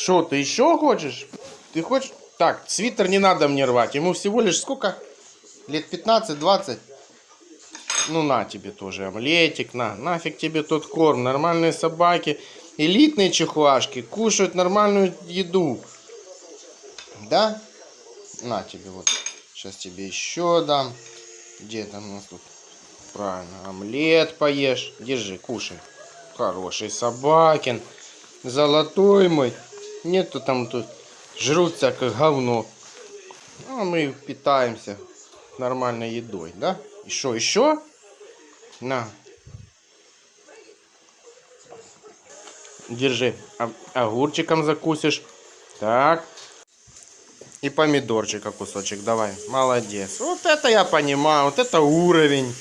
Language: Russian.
Что, ты еще хочешь? Ты хочешь? Так, свитер не надо мне рвать. Ему всего лишь сколько? Лет 15-20? Ну, на тебе тоже омлетик, на. Нафиг тебе тот корм. Нормальные собаки, элитные чихуашки кушают нормальную еду. Да? На тебе вот. Сейчас тебе еще дам. Где там у нас тут? Правильно, омлет поешь. Держи, кушай. Хороший собакин. Золотой мой. Нету там тут. Жрут всякое говно. А мы питаемся нормальной едой, да? Еще, еще? На. Держи. А- огурчиком закусишь. Так. И помидорчика кусочек давай. Молодец. Вот это я понимаю. Вот это уровень.